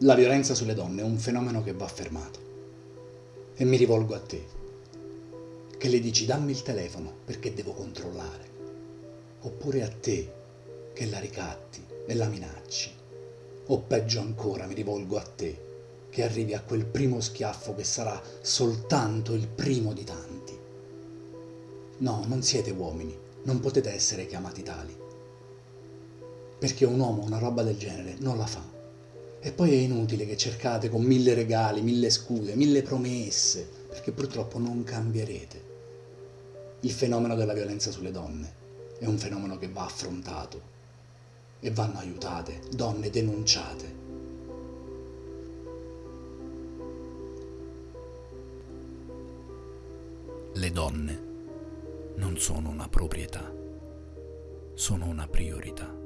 La violenza sulle donne è un fenomeno che va fermato. E mi rivolgo a te, che le dici dammi il telefono perché devo controllare. Oppure a te, che la ricatti e la minacci. O peggio ancora mi rivolgo a te, che arrivi a quel primo schiaffo che sarà soltanto il primo di tanti. No, non siete uomini, non potete essere chiamati tali. Perché un uomo una roba del genere non la fa. E poi è inutile che cercate con mille regali, mille scuse, mille promesse, perché purtroppo non cambierete. Il fenomeno della violenza sulle donne è un fenomeno che va affrontato e vanno aiutate, donne denunciate. Le donne non sono una proprietà, sono una priorità.